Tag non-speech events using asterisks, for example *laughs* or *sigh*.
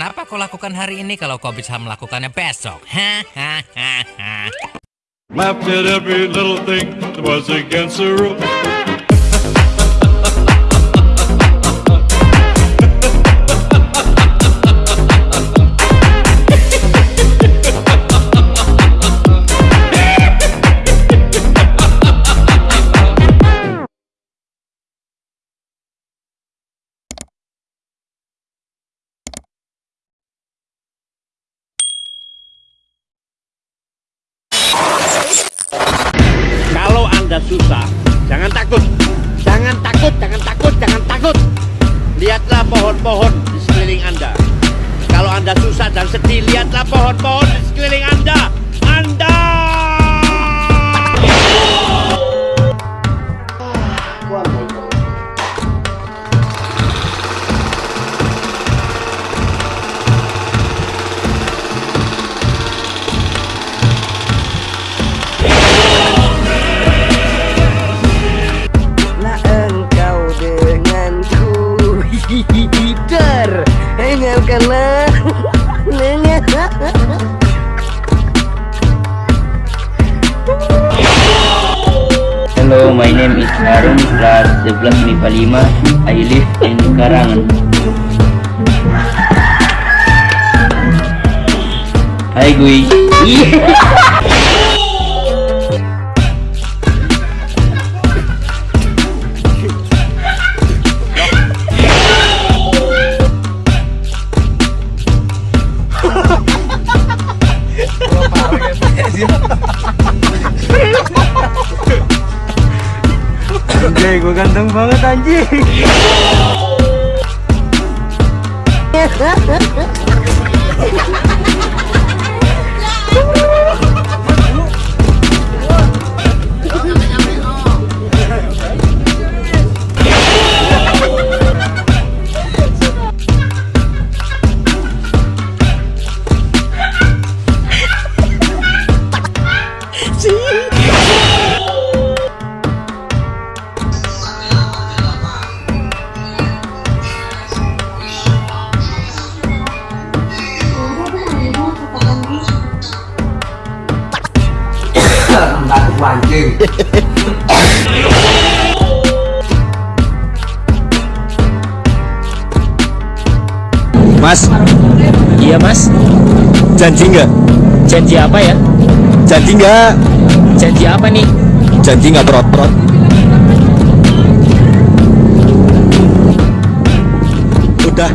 Kenapa kau lakukan hari ini kalau kau bisa melakukannya besok? Hahaha. Anda susah, jangan takut. Jangan takut, jangan takut, jangan takut. Lihatlah pohon-pohon di sekeliling Anda. Kalau Anda susah dan sedih, lihatlah pohon-pohon di sekeliling Anda. Anda! Hello, my name is Harun, class 11 MIPA 5. I live in Karangan. Hai Gui. *laughs* Anjay gue ganteng banget anjing Mas, Iya mas, janji nggak? janji apa ya? Janji nggak? Janji apa nih? Janji nggak perot-perot? Udah,